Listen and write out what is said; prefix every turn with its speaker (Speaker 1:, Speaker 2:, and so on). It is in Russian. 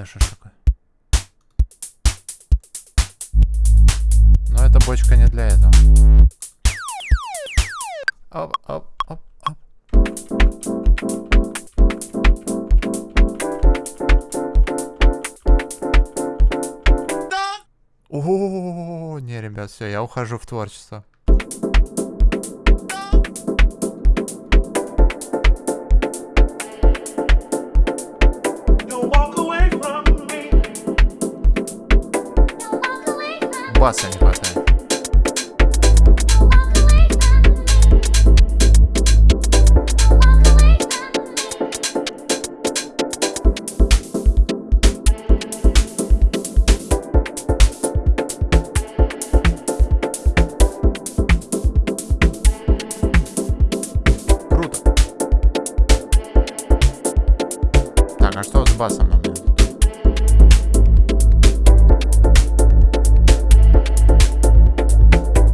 Speaker 1: Да что ж такое? Но эта бочка не для этого. Оп, оп, оп, оп. О, не, ребят, все, я ухожу в творчество.
Speaker 2: класса не хватает. Круто. Так,
Speaker 1: а что с басом у меня?